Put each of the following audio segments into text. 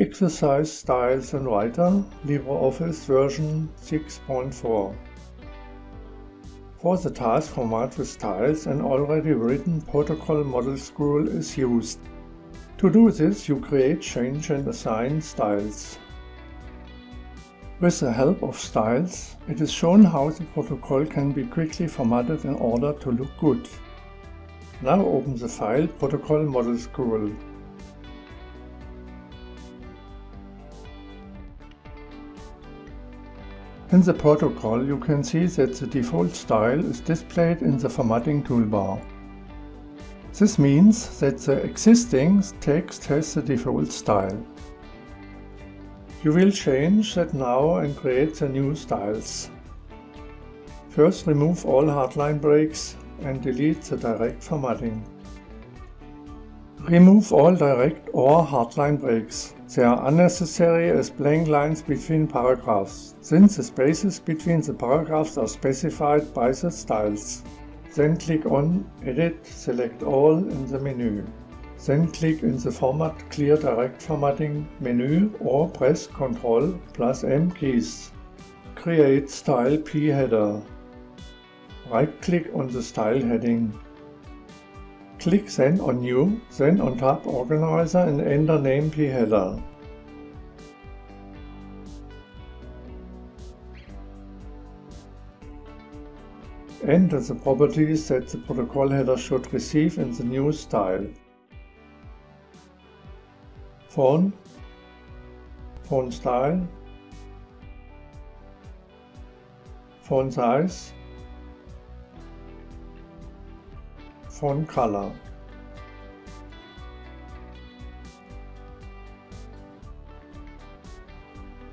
Exercise Styles and Writer, LibreOffice version 6.4. For the task format with styles, an already written protocol model scroll is used. To do this, you create, change and assign styles. With the help of styles, it is shown how the protocol can be quickly formatted in order to look good. Now open the file Protocol Model Scroll. In the protocol you can see that the default style is displayed in the formatting toolbar. This means that the existing text has the default style. You will change that now and create the new styles. First remove all hardline breaks and delete the direct formatting. Remove all direct or hardline breaks. They are unnecessary as blank lines between paragraphs, since the spaces between the paragraphs are specified by the styles. Then click on Edit, select All in the menu. Then click in the Format Clear Direct Formatting menu or press Ctrl plus M keys. Create Style P header. Right-click on the style heading. Click then on New, then on Tab Organizer and enter name P header. Enter the properties that the protocol header should receive in the new style. Font, font style, font size, font color.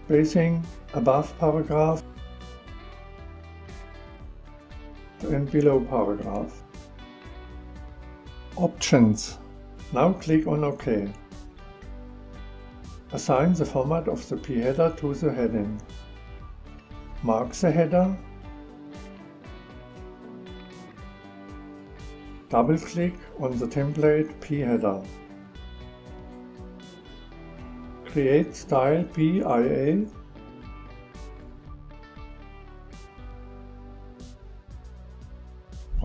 Spacing above paragraph and below paragraph. Options. Now click on OK. Assign the format of the p-header to the heading. Mark the header Double-click on the template p-header. Create style PIA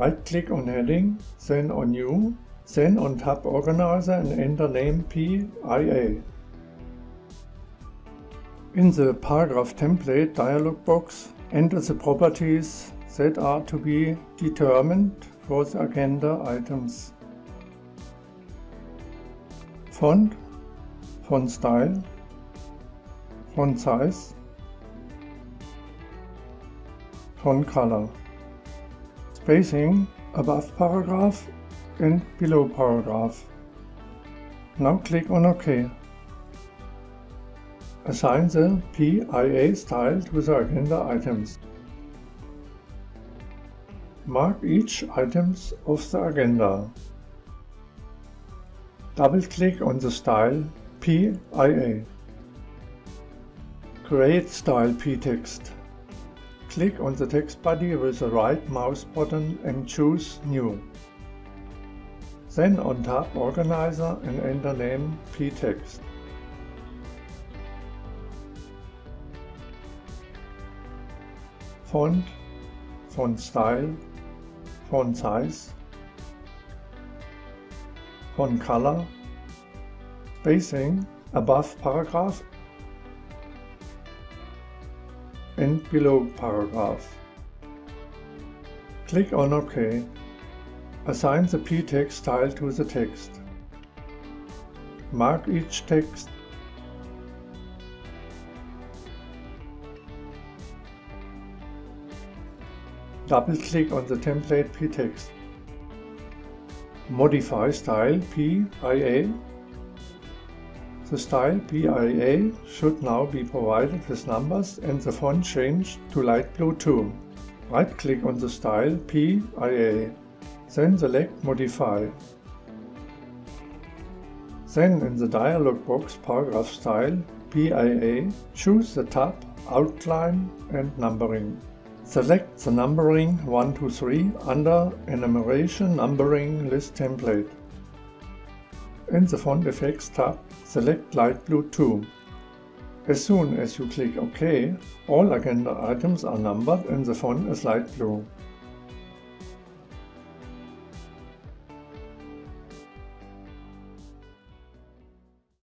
Right-click on heading, then on New, then on Tab Organizer and enter name PIA. In the Paragraph Template dialog box, enter the properties that are to be determined for the agenda items. Font, font style, font size, font color, spacing above paragraph and below paragraph. Now click on OK. Assign the PIA style to the agenda items. Mark each items of the agenda. Double-click on the style PIA. Create style p-text. Click on the text body with the right mouse button and choose New. Then on Tab Organizer and enter name p-text. Font, font style, font size, font color, spacing above paragraph and below paragraph. Click on OK. Assign the p-text style to the text. Mark each text Double-click on the template p-text. Modify style PIA. The style PIA should now be provided with numbers and the font changed to light blue too. Right-click on the style PIA. Then select Modify. Then in the dialog box Paragraph Style PIA, choose the tab Outline and Numbering. Select the numbering 1 to 3 under Enumeration Numbering List template. in the Font Effects tab, select Light Blue 2. As soon as you click OK, all agenda items are numbered and the font is light blue.